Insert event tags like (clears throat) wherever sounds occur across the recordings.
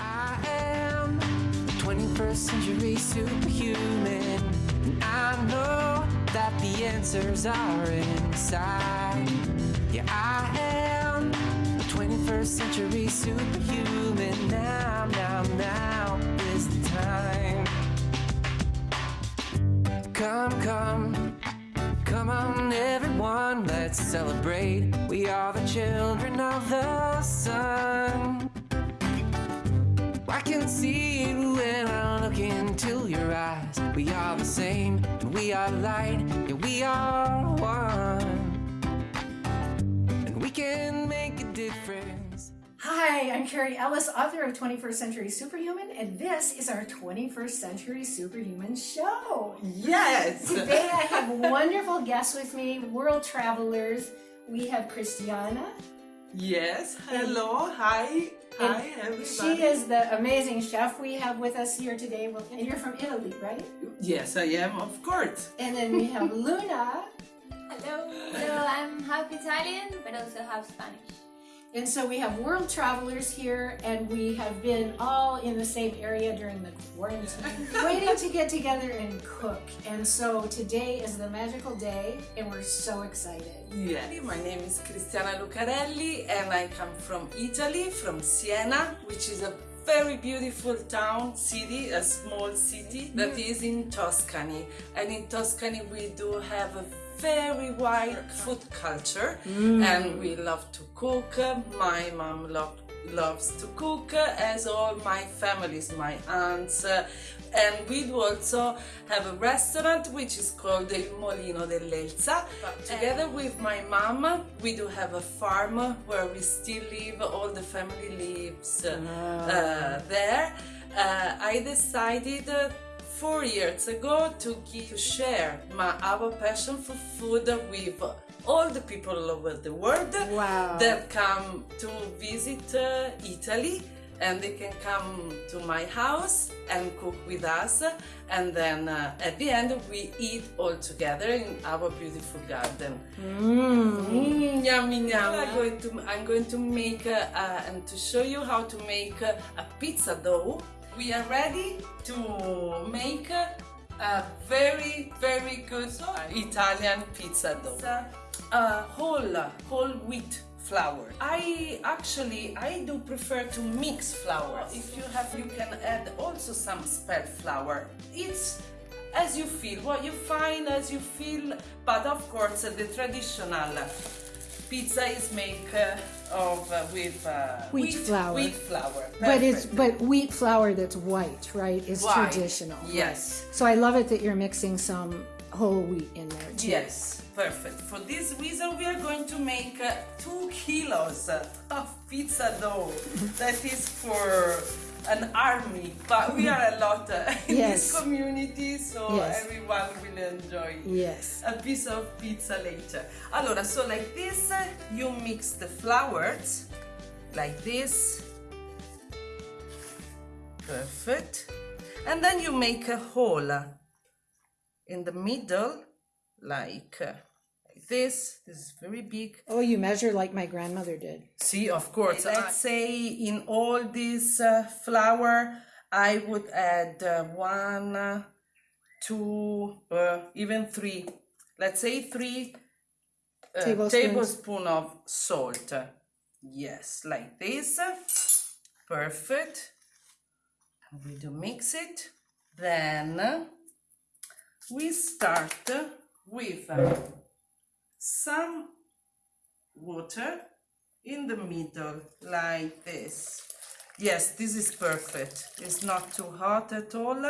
I am the 21st century superhuman. And I know that the answers are inside. Yeah, I am the 21st century superhuman. Now, now, now is the time. Come, come, come on, everyone, let's celebrate. We are the children of the sun. I can see it when I look into your eyes. We are the same, and we are light, yeah, we are one. And we can make a difference. Hi, I'm Carrie Ellis, author of 21st Century Superhuman, and this is our 21st Century Superhuman show. Yes. (laughs) Today I have wonderful guests with me, world travelers. We have Cristiana. Yes. Hello. Hi. and Hi, everybody. She is the amazing chef we have with us here today. Well, And you're from Italy, right? Yes, I am, of course. And then we have (laughs) Luna. Hello. Hello, I'm half Italian, but also half Spanish. And so we have world travelers here, and we have been all in the same area during the quarantine, (laughs) waiting to get together and cook. And so today is the magical day, and we're so excited. Yeah. My name is Cristiana Lucarelli and I come from Italy, from Siena, which is a very beautiful town, city, a small city that mm. is in Tuscany. And in Tuscany we do have a very wide food culture and mm. we love to cook. My mom lo- loves to cook as all my families, my aunts. uh, and we do also have a restaurant which is called Il Molino dell'Elsa. Together with my mom, we do have a farm where we still live, all the family lives uh, uh, there. Uh, I decided uh, four years ago to, gi- to share my, our passion for food with all the people all over the world Wow. that come to visit uh, Italy and they can come to my house and cook with us and then uh, at the end we eat all together in our beautiful garden. Mm, yummy, yummy. I'm going to, I'm going to make uh, uh, and to show you how to make uh, a pizza dough. We are ready to make uh, a very, very good Italian pizza dough. Uh, whole, whole wheat flour. I actually, I do prefer to mix flour. If you have, you can add also some spelt flour. It's as you feel, what you find as you feel, but of course the traditional pizza is made uh, of uh, with uh, Wheat flour. Wheat flour. But it's but wheat flour that's white, right? Is White, traditional. yes. So I love it that you're mixing some whole wheat in there too. Yes, perfect. For this reason, we are going to make uh, two kilos of pizza dough. that is for an army, but we are a lot uh, (laughs) in Yes. this community, so Yes. everyone will enjoy Yes. a piece of pizza later. Allora, so like this, uh, you mix the flours like this. Perfect. And then you make a hole in the middle, like, uh, like this. This is very big. Oh, you measure like my grandmother did. See, of course. Let's say in all this uh, flour, I would add uh, one, uh, two, uh, even three. Let's say three uh, Tablespoons. tablespoon of salt. Yes, like this. Perfect. We do mix it. Then we start with uh, some water in the middle like this. Yes this is perfect. It's not too hot at all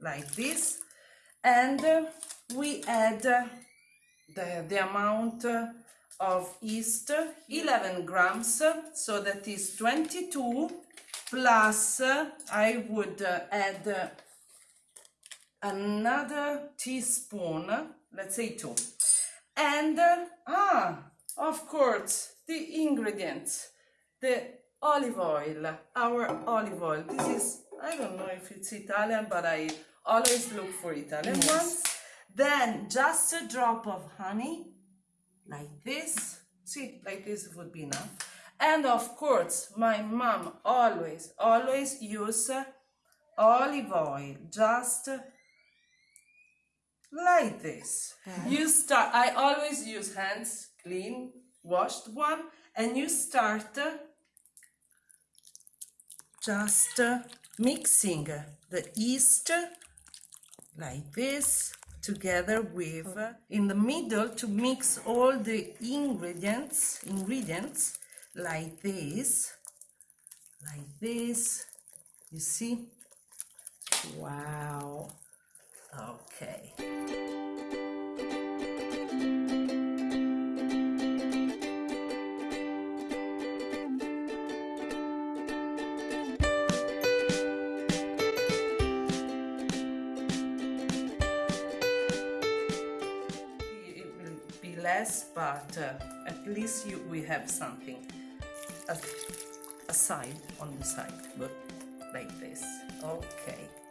like this. And uh, we add uh, the, the amount uh, of yeast 11 grams. So that is 22 plus uh, i would uh, add uh, another teaspoon let's say two and ah of course the ingredients. The olive oil our olive oil. This is i don't know if it's italian but i always look for italian ones. Then just a drop of honey like this. See like this would be enough. And of course, my mom always, always use olive oil, just like this. You start, I always use hands clean, washed one, and you start uh, just uh, mixing the yeast like this together with uh, in the middle to mix all the ingredients ingredients like this like this you see Wow. Okay. It will be less but uh, at least you we have something a, a side on the side but like this. Okay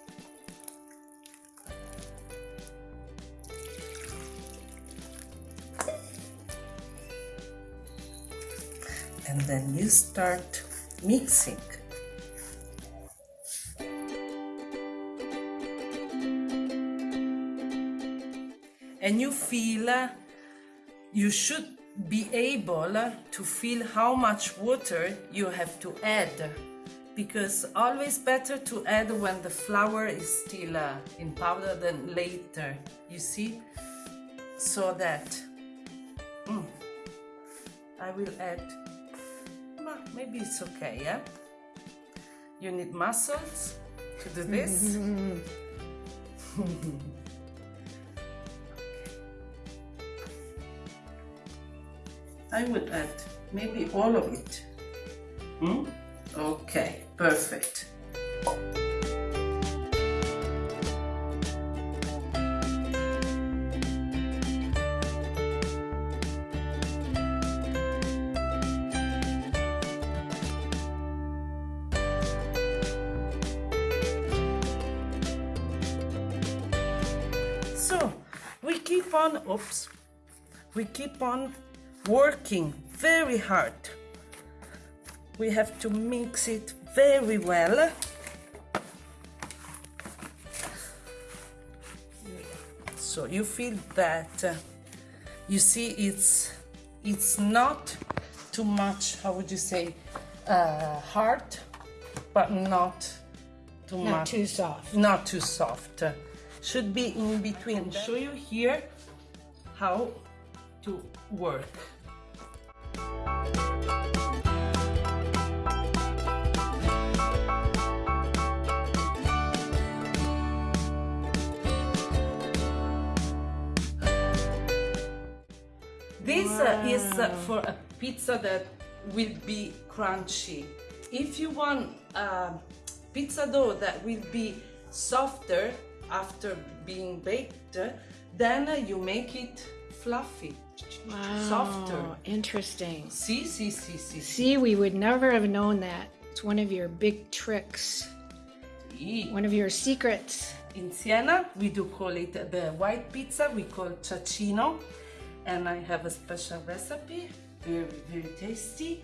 and then you start mixing. And you feel uh, you should be able uh, to feel how much water you have to add. Because always better to add when the flour is still uh, in powder than later you see? So that mm, I will add maybe it's okay yeah you need muscles to do this (laughs) I would add maybe all of it. Hmm? Okay, perfect. Oops, we keep on working very hard. We have to mix it very well. So you feel that uh, you see it's it's not too much. How would you say uh, hard, but not too Not much too soft. not too soft. Should be in between. Show you here how to work. This uh, is uh, for a pizza that will be crunchy. If you want a pizza dough that will be softer after being baked, then uh, you make it fluffy, softer. Oh, interesting. See, see, see, see, see. See, we would never have known that. It's one of your big tricks, one of your secrets. In Siena, we do call it the white pizza, we call ciaccino. And I have a special recipe, very, very tasty.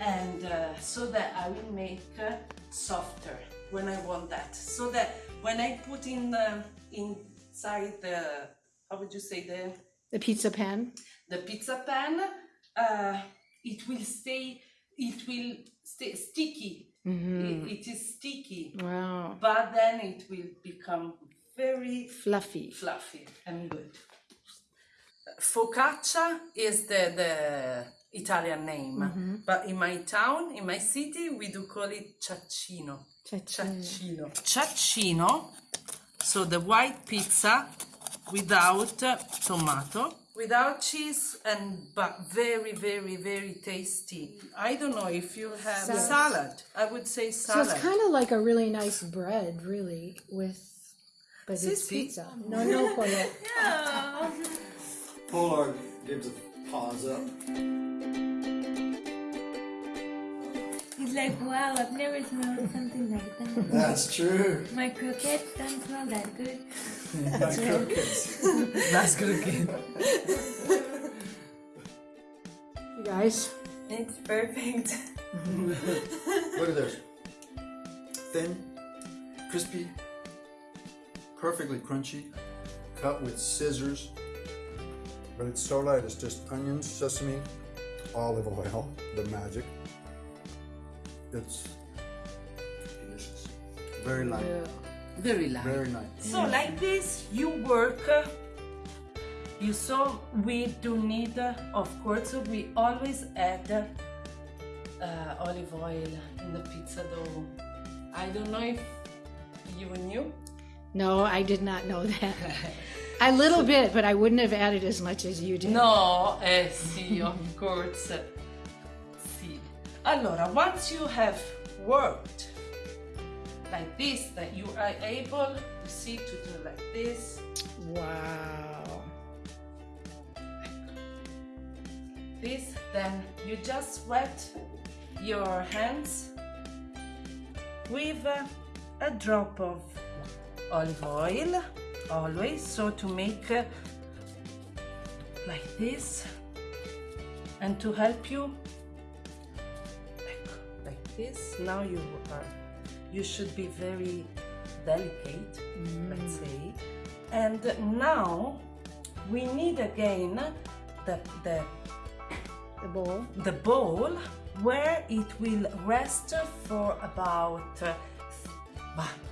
And uh, so that I will make uh, softer when I want that. So that when I put in the, inside the, how would you say, the, The pizza pan. the pizza pan, uh, it will stay, it will stay sticky. It- it is sticky, Wow. but then it will become very Fluffy. fluffy and good. Focaccia is the, the Italian name, but in my town, in my city, we do call it. Ciaccino. Ciaccino. Ciaccino, so the white pizza without uh, tomato, without cheese, and but very, very, very tasty. I don't know if you have Salad. salad. I would say salad So it's kind of like a really nice bread, really, with. But it's Sissy. pizza. No, no, (laughs) Paulette. Polar gives a pause up. It's like, wow, I've never smelled something like that. That's true. My croquettes don't smell that good. (laughs) My croquettes. That's good again. You guys, It's perfect. (laughs) Look at this. Thin, crispy, perfectly crunchy, cut with scissors. But it's so light, it's just onions, sesame, olive oil, the magic. It's delicious. Very light. Very light. Very light. So like this, you work. uh, You saw we do need, uh, of course, we always add uh, olive oil in the pizza dough. I don't know if you knew. No, I did not know that. (laughs) A little bit, but I wouldn't have added as much as you did. No, eh sì, of course. Allora, once you have worked like this, that you are able, you see, to do like this. Wow. this then you just wet your hands with uh, a drop of olive oil always so to make uh, like this and to help you this now you are you should be very delicate let's say and now we need again the the The bowl. the bowl where it will rest for about uh,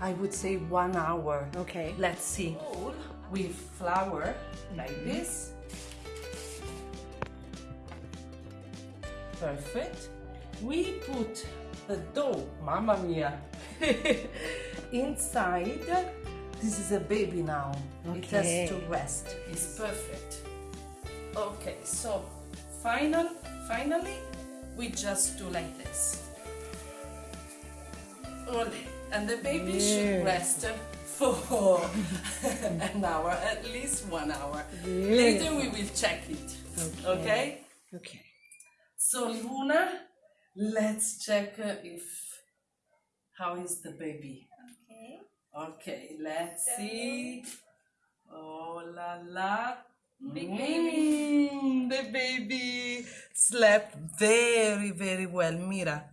I would say one hour. Okay. Let's see. Bowl with flour like this. Perfect. We put the dough, mamma mia, (laughs) inside. This is a baby now. It has to rest. It's perfect. Okay, so final, finally, we just do like this. And the baby should rest for (laughs) an hour, at least one hour. Later we will check it. Okay? Okay. So Luna, let's check uh, if how is the baby. Okay. Okay, let's see. Oh la la. Big baby. The baby slept very, very well. Mira.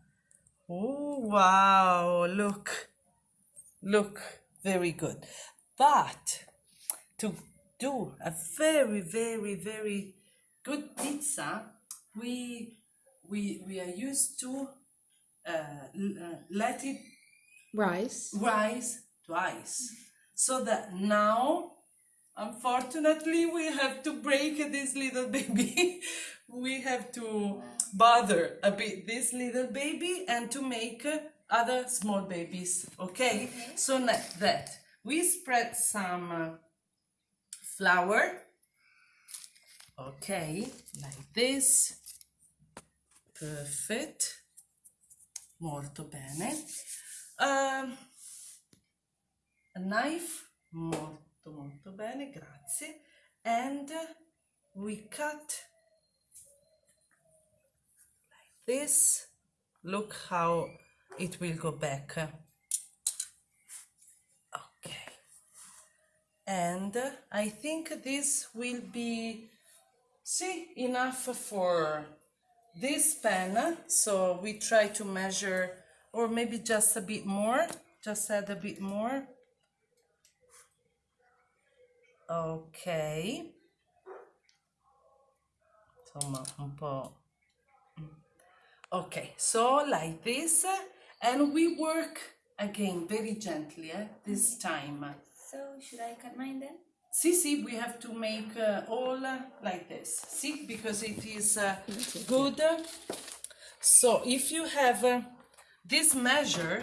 Oh, wow. Look. Look. Very good. But to do a very, very, very good pizza, we we we are used to uh, uh, let it Rice. rise twice. So that now, unfortunately, we have to break this little (laughs) baby. we have to bother a bit this little baby and to make other small babies. Okay? So like that. We spread some uh, flour. Okay, like this. Perfect. Molto bene. Um, a knife, molto molto bene, grazie. And we cut like this. Look how it will go back. Okay. And I think this will be, see, enough for this pen. So we try to measure, or maybe just a bit more, just add a bit more. Ok. Insomma, un po'. Okay, so like this, and we work again very gently eh, this time. So should I cut mine then? See, see, we have to make uh, all uh, like this. See, because it is uh, good. So if you have uh, this measure,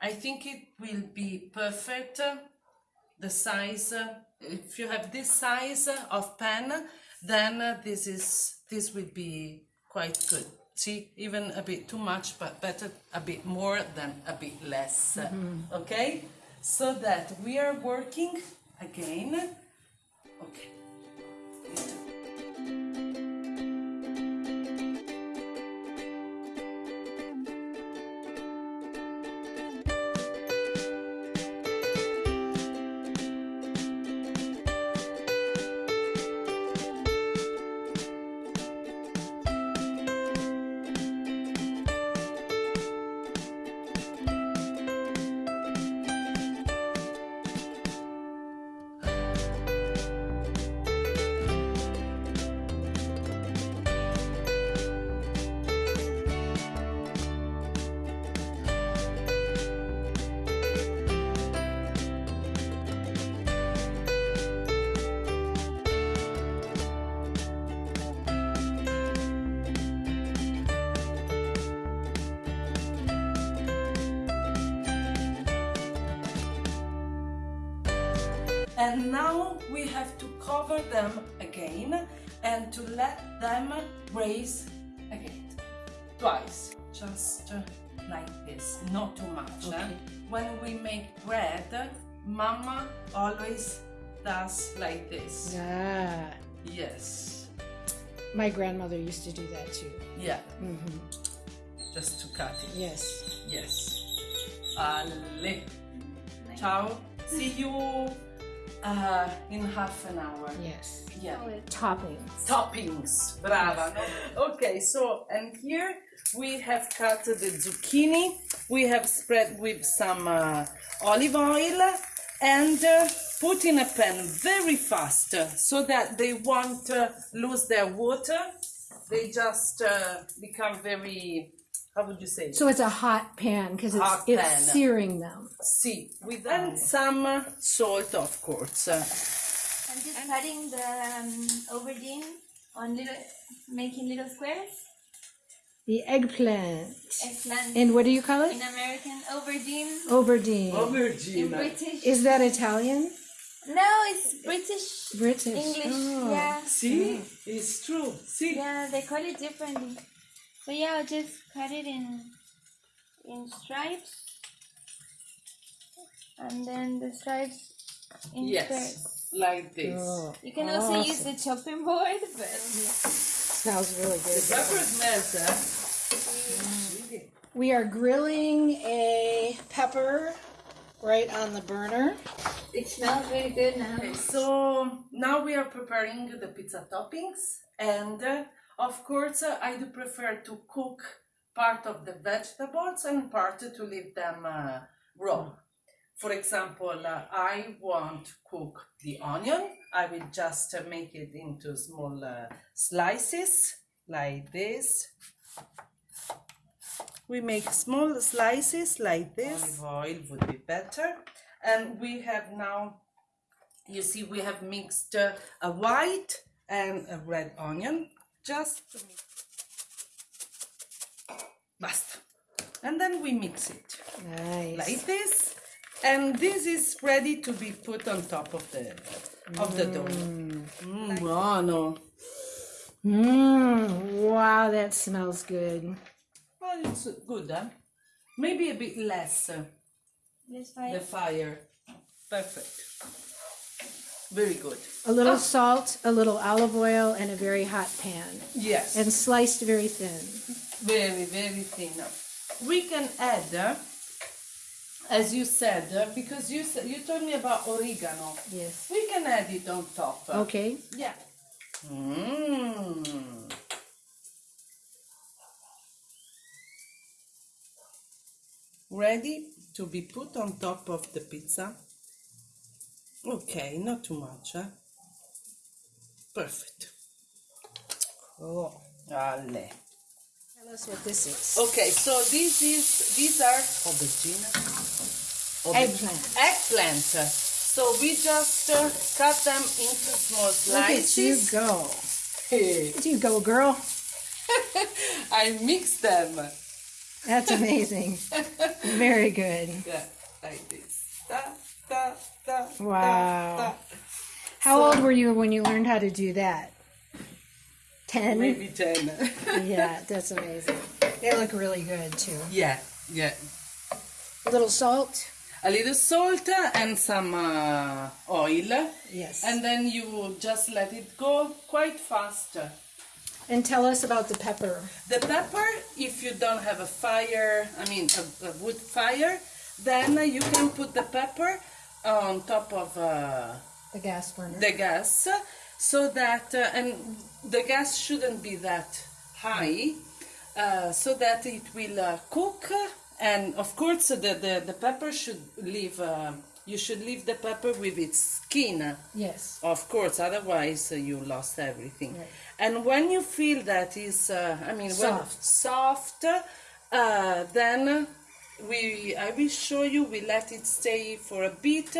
I think it will be perfect. The size, if you have this size of pen, then this is this will be quite good. See, even a bit too much, but better a bit more than a bit less. Okay, so that we are working again. Okay. Cover them again and to let them raise again. Twice, just uh, like this, not too much. Okay. When we make bread, Mama always does like this. Ah, Yes. my grandmother used to do that too. Yeah. Mm-hmm. Just to cut it. Yes. Yes. Ale. Ciao. See you uh, in half an hour. Yes. Yeah. Toppings. Toppings. Brava. Okay, so and here we have cut the zucchini. We have spread with some uh, olive oil and uh, put in a pan very fast so that they won't uh, lose their water. They just uh, become very, how would you say? So it's a hot pan because it's, Hot it's searing them. See, with and some uh, salt, of course. Uh, I'm just cutting the um, aubergine on little, making little squares. The eggplant. Eggplant. And what do you call it? in it? American, aubergine. Aubergine. In aubergine. British. Is that Italian? no, it's British. British. English. Oh. Yeah. See, it's true. See, Yeah, they call it differently. So yeah, I'll just cut it in in stripes, and then the stripes in yes, squares. like this. Oh, You can also use the chopping board, but smells really good. The pepper smells, eh? We are grilling a pepper right on the burner. it smells very good now. Okay, so now we are preparing the pizza toppings, and uh, of course, uh, I do prefer to cook part of the vegetables and part to leave them uh, raw. For example, uh, I want cook the onion. I will just uh, make it into small uh, slices like this. We make small slices like this. Olive oil would be better. And we have now you see we have mixed uh, a white and a red onion just to mix. Basta. and then we mix it Nice. like this and this is ready to be put on top of the of the dough mm, buono Mmm. Wow, that smells good. well it's good huh? maybe a bit less uh, This the fire. fire perfect very good A little salt, a little olive oil, and a very hot pan. yes And sliced very thin. very very thin we can add uh, as you said uh, because you said you told me about oregano Yes. we can add it on top Okay. yeah mm. ready to be put on top of the pizza okay not too much huh? perfect Cool. Ale. Tell us what this is. Okay, so this is these are aubergine. Eggplant. Eggplant. So we just uh, cut them into small slices. Look at you go. You go, girl. (laughs) I mix them. That's amazing. (laughs) very good. Yeah, like this. Da, da, da, da, Wow. da. How old were you when you learned how to do that? Ten? Maybe ten. (laughs) Yeah, that's amazing. They look really good too. yeah, yeah. A little salt. A little salt and some uh, oil, Yes. and then you just let it go quite fast. And tell us about the pepper. The pepper, if you don't have a fire, I mean a, a wood fire, then you can put the pepper on top of uh, The gas burner. the gas, so that uh, and the gas shouldn't be that high, uh, so that it will uh, cook. And of course, the, the, the pepper should leave. Uh, you should leave the pepper with its skin. yes. Of course, otherwise uh, you lost everything. Right. And when you feel that is, uh, I mean, when Soft. soft, uh, then we, I will show you. We let it stay for a bit,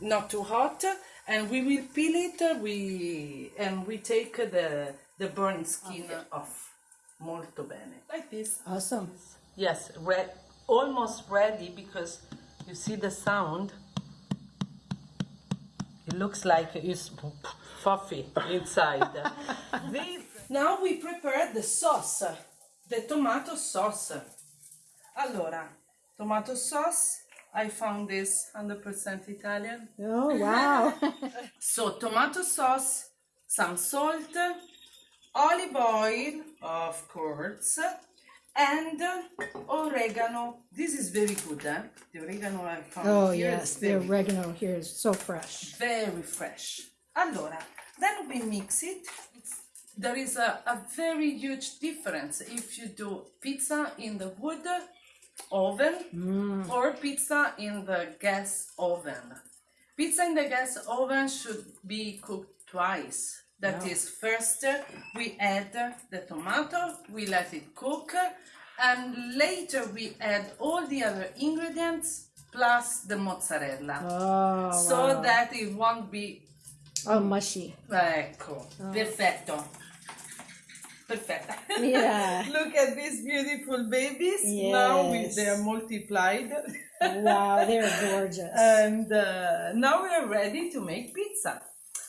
not too hot, and we will peel it. We and we take the the burnt skin off. Molto bene. Like this. Awesome. Yes, re- almost ready because you see the sound. It looks like it's fluffy inside. This- (laughs) now we prepare the sauce, the tomato sauce. Allora, tomato sauce, I found this 100% Italian. Oh, wow. (laughs) So tomato sauce, some salt, olive oil, of course, and oregano. This is very good, eh? The oregano I found oh, here is yes. The oregano here is so fresh. very fresh. Allora, then we mix it. There is a, a very huge difference if you do pizza in the wood oven mm. or pizza in the gas oven. Pizza in the gas oven should be cooked twice. That is, first we add the tomato, we let it cook, and later we add all the other ingredients plus the mozzarella. Oh, so wow. that it won't be oh, mushy. ecco, oh. perfetto. Yeah. (laughs) Look at these beautiful babies. Now we, they are multiplied. Wow, (laughs) they're gorgeous. and uh, now we are ready to make pizza.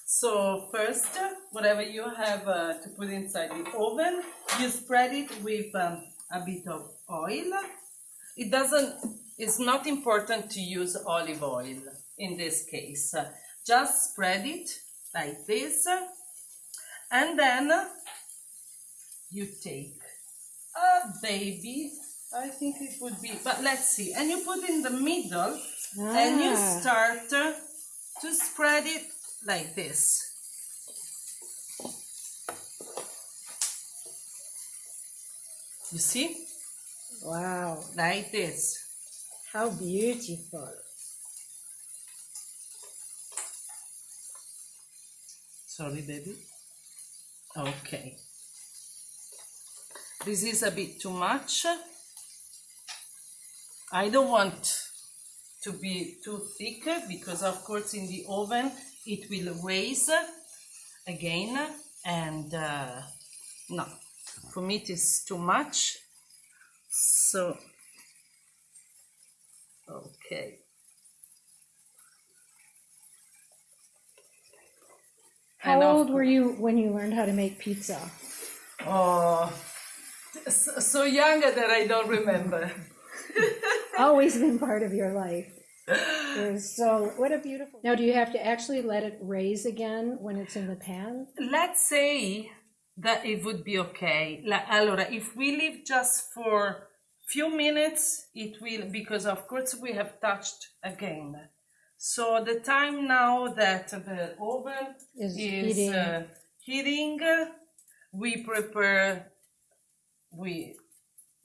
So first, whatever you have uh, to put inside the oven, you spread it with um, a bit of oil. It doesn't. It's not important to use olive oil in this case. Just spread it like this, and then you take a baby. I think it would be, but let's see. And you put in the middle, and you Ah. start uh, to spread it like this. You see? wow, Like this. how beautiful. Sorry, baby. Okay. This is a bit too much. I don't want to be too thick because, of course, in the oven it will raise again, and uh, no, for me it is too much. So, okay. How old were you when you learned how to make pizza? Oh, so, so young that I don't remember. (laughs) Always been part of your life. So what a beautiful. Now, do you have to actually let it raise again when it's in the pan? Let's say that it would be okay. La- allora, if we leave just for few minutes, it will because of course we have touched again. So the time now that the oven Is is, heating. uh, heating, we prepare, we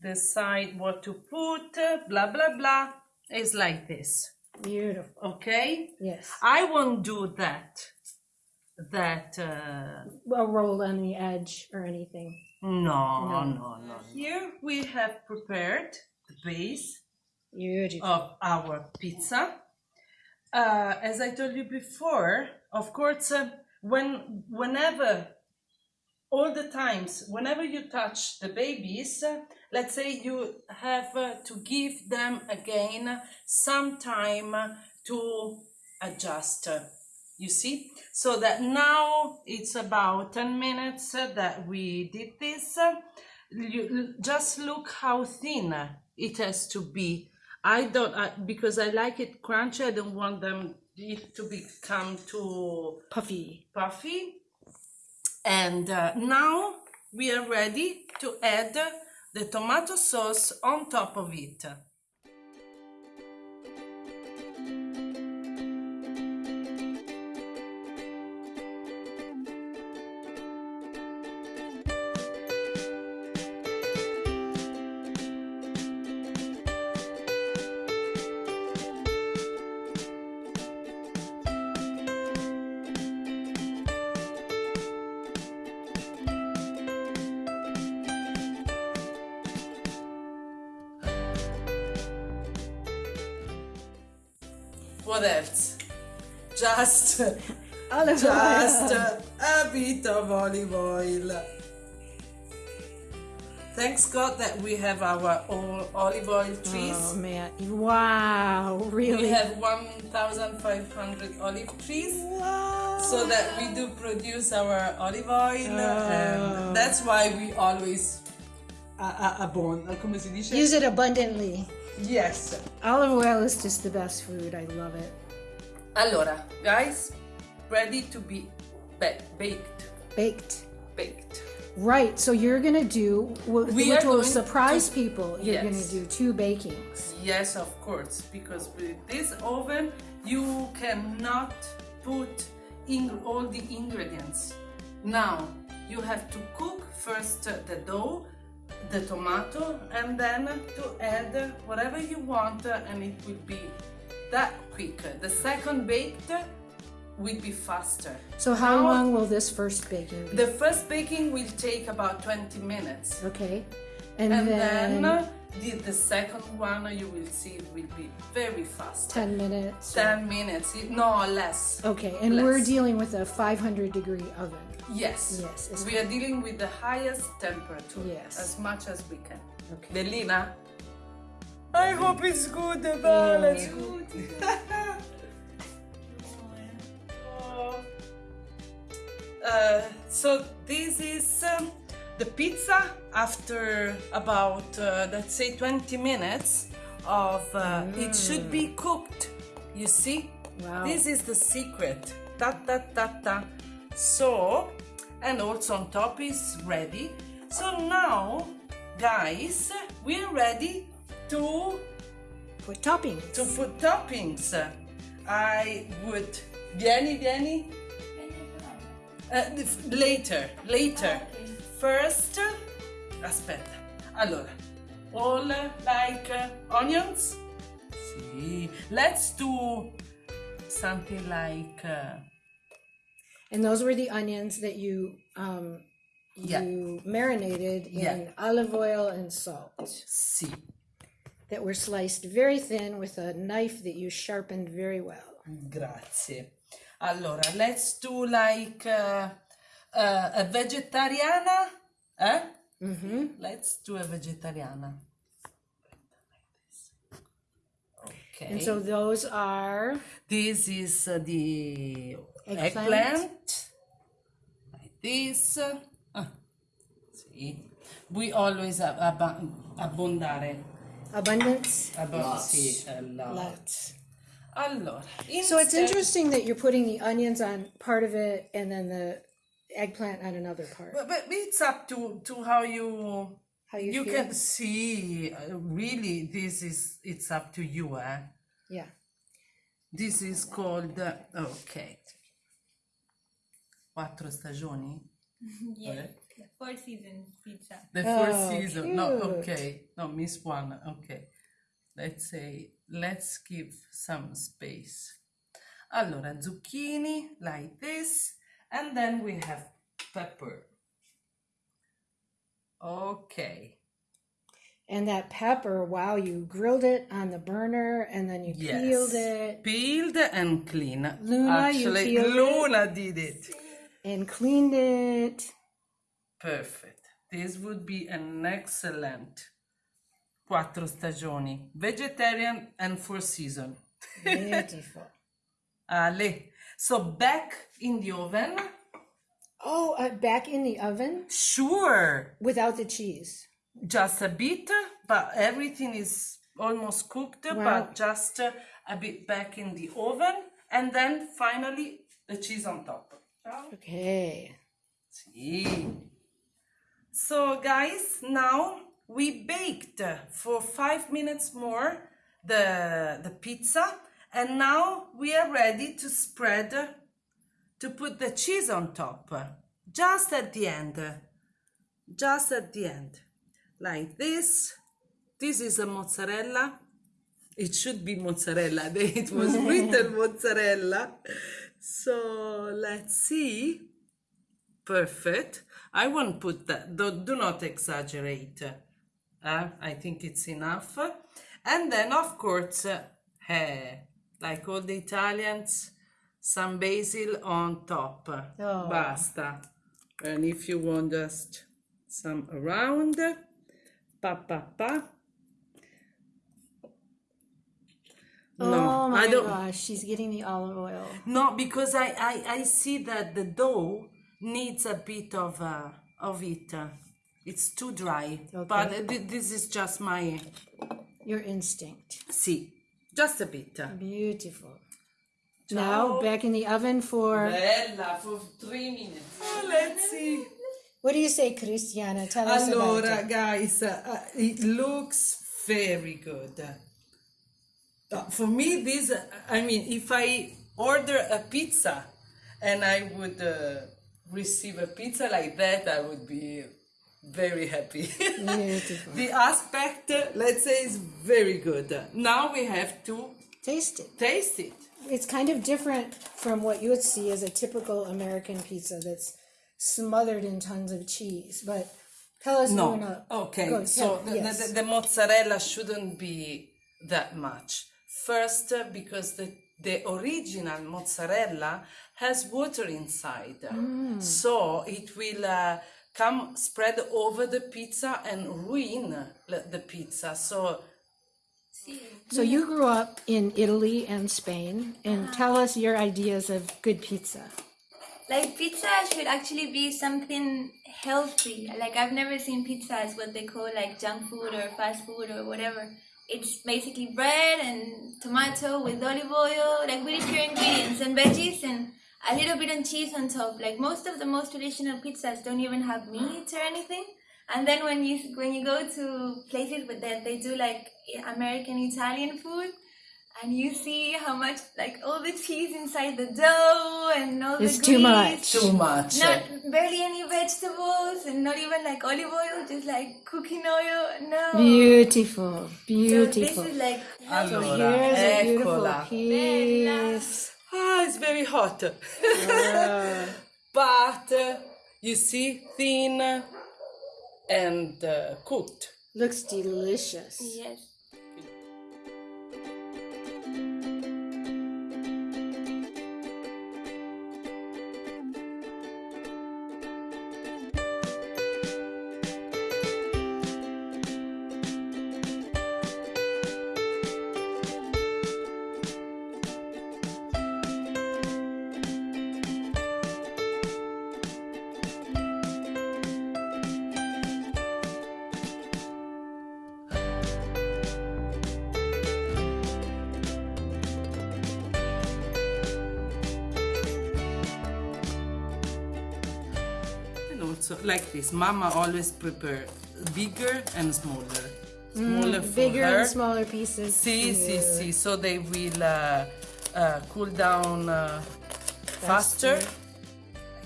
decide what to put, blah blah blah. It's like this, Beautiful. okay? Yes. I won't do that. That uh, A roll on the edge or anything. no, No. no, no. Here we have prepared the base Beautiful. of our pizza. Uh, as I told you before, of course, uh, when whenever all the times whenever you touch the babies let's say you have to give them again some time to adjust you see so that now it's about 10 minutes that we did this you just look how thin it has to be i don't I, because i like it crunchy i don't want them it to become too Puffy. puffy. And uh, now we are ready to add the tomato sauce on top of it. Of olive oil. thanks God that we have our own olive oil trees. Oh man! Wow! Really? We have 1,500 olive trees. Wow! so that we do produce our olive oil and oh. that's why we always abon come si dice Use it abundantly. yes Olive oil is just the best food. I love it. allora guys ready to be baked Baked. baked Right. So you're gonna do wh- We which will surprise to- people. You're gonna do two bakings. yes of course because with this oven you cannot put in all the ingredients now you have to cook first the dough the tomato and then to add whatever you want and it will be that quick the second baked will be faster So how Now- long will this first baking be? the first baking will take about 20 minutes okay. And, and then, then the, the second one you will see will be very fast 10 minutes. 10 minutes no less Okay. And we're dealing with a 500 degree oven. yes Yes, it's- we are dealing with the highest temperature Yes. as much as we can Okay. Bellina I hope it's good Val it's (laughs) Uh, so this is um, the pizza after about uh, let's say 20 minutes of uh, it should be cooked you see? Wow. this is the secret. Ta ta ta ta. So and also on top is ready. So now guys we're ready to Put toppings. to put toppings. I would vieni vieni uh, later, later. First, aspetta. Allora, all like uh, onions? Sì. Let's do something like uh, And those were the onions that you um, Yeah. you marinated in Yeah. olive oil and salt sì. that were sliced very thin with a knife that you sharpened very well. Grazie. Allora, let's do like uh, uh, a vegetariana, eh? Mm-hmm. Let's do a vegetariana. Okay. And so those are This is uh, the Eggplant. eggplant. Like this. Ah, sì. We always ab- ab- abbondare. abundance. Abbon- sì, a lot. Lots. Allora, So it's interesting that you're putting the onions on part of it and then the eggplant on another part. But, but it's up to, to how you How you, you feel? can see uh, really this is it's up to you eh Yeah. this is called uh, okay quattro stagioni (laughs) Yeah. Four seasons pizza. the first Oh, season no okay no miss one okay let's say let's give some space allora zucchini like this and then we have pepper okay And that pepper, wow, you grilled it on the burner and then you peeled it Peeled and clean. Luna, you Actually, peeled it? Luna did it. and cleaned it. Perfect. This would be an excellent quattro stagioni. Vegetarian and four season. Beautiful. (laughs) Ale. So back in the oven. oh, uh, back in the oven Sure. without the cheese. Just a bit, but everything is almost cooked, Wow. but just a bit back in the oven. And then finally the cheese on top. Okay. Sì. So guys, now we baked for five minutes more the, the pizza and now we are ready to spread, to put the cheese on top. Just at the end. Just at the end. Like this. This is a mozzarella. It should be mozzarella. (laughs) It was written (laughs) mozzarella. So let's see. Perfect. I won't put that. Do, do not exaggerate. Uh, I think it's enough. And then, of course, uh, like all the Italians, some basil on top. Oh. Basta. And if you want just some around, Pa pa pa. oh my I don't. gosh, she's getting the olive oil. No, because I, I, I see that the dough needs a bit of uh, of it. Uh, It's too dry. But uh, this is just my Your instinct. see, just a bit. Beautiful. Now back in the oven for Bella for three minutes. let's see. what do you say, Cristiana? Tell us about it. guys, uh, it looks very good. Uh, for me, this, uh, I mean, if I order a pizza and I would uh, receive a pizza like that, I would be very happy. Beautiful. (laughs) the aspect, let's say, is very good. Now we have to Taste it. taste it. It's kind of different from what you would see as a typical American pizza that's smothered in tons of cheese. But tell us No. more now. Okay. So tell- the, yes. the, the mozzarella shouldn't be that much. First, uh, because the the original mozzarella has water inside, Mm. so it will uh, come spread over the pizza and ruin the the pizza. So So you grew up in Italy and Spain, and uh-huh. tell us your ideas of good pizza. Like pizza should actually be something healthy. Like I've never seen pizza as what they call like junk food or fast food or whatever. It's basically bread and tomato with olive oil, like really pure ingredients and veggies and a little bit of cheese on top. Like most of the most traditional pizzas don't even have meat or anything. And then when you when you go to places with that, they do like American Italian food, and you see how much like all the cheese inside the dough and all It's the too grease. much. too much. Not barely any vegetables and not even like olive oil, just like cooking oil. No. Beautiful, So beautiful. this is like Allora, Here's a beautiful eccola. piece. Ah, it's very hot. (laughs) but uh, you see, thin and uh, cooked. Looks delicious. yes. Mama always prepare bigger and smaller. Smaller for Mm, Bigger her. and smaller pieces. See, see, Yeah. see. So they will uh, uh, cool down uh, faster.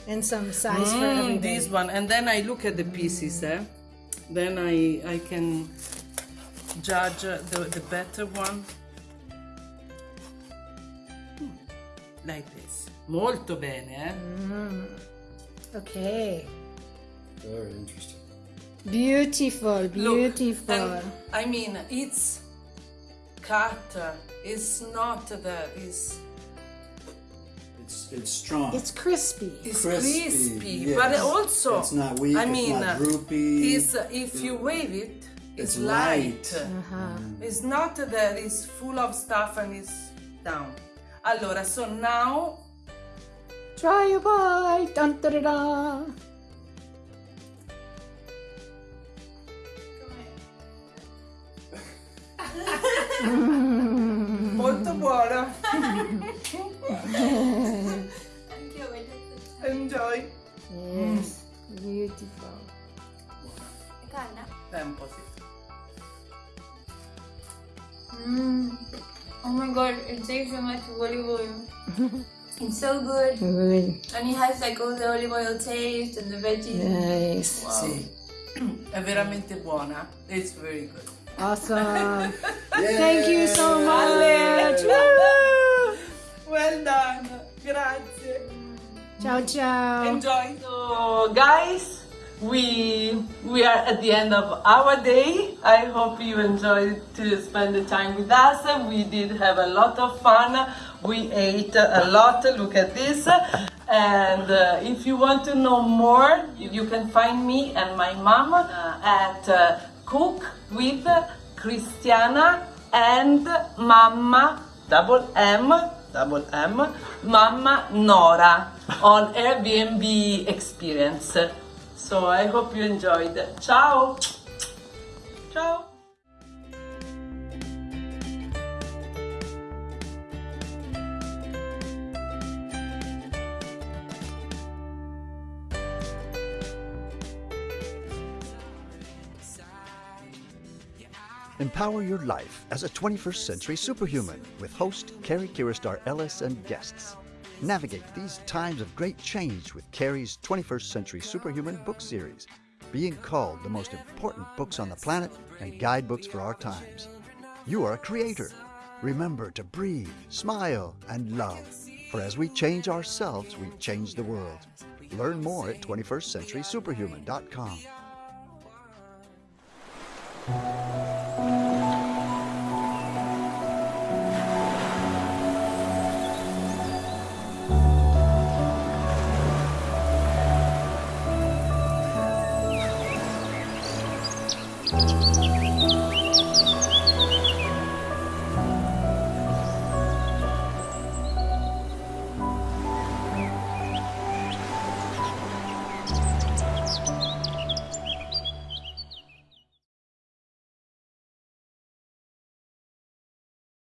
And some size for Mm, everybody. this one, and then I look at the pieces. Eh? Then I I can judge uh, the the better one. Hmm, Like this. Molto bene, eh? Okay. Very interesting. Beautiful, Look, beautiful. and, I mean, it's cut. uh, It's not that. It's It's it's strong. it's crispy. it's Crispy, crispy, yes. but also It's not weak, I it's mean, not uh, droopy. It's uh, if you wave it, it's, It's light. light. Uh-huh. It's not that it's full of stuff and it's down. Allora, so now Try a bite. Dun, da, da, da. (laughs) molto buona. Anch'io voglio Enjoy. Yes. Beautiful. Calda. Tempo, sì. Mm. Oh my god, it tastes so much olive oil. (laughs) it's so good. Good. And it has like all the olive oil taste and the veggies. Nice. Sì. (clears throat) È veramente buona. It's very good. Awesome. Yay! Thank you so much. Well done. Grazie. Ciao, ciao. Enjoy. So guys, we we are at the end of our day. I hope you enjoyed to spend the time with us. We did have a lot of fun. We ate a lot. Look at this. And uh, if you want to know more, you, you can find me and my mom uh, at uh, cook with Christiana and Mama double M double M Mama Nora on Airbnb experience. So I hope you enjoyed. Ciao. Ciao. Empower your life as a 21st century superhuman with host Carrie Kiristar Ellis and guests. Navigate these times of great change with Carrie's 21st Century Superhuman book series, being called the most important books on the planet and guidebooks for our times. You are a creator. Remember to breathe, smile, and love. For as we change ourselves, we change the world. Learn more at 21stcenturysuperhuman.com.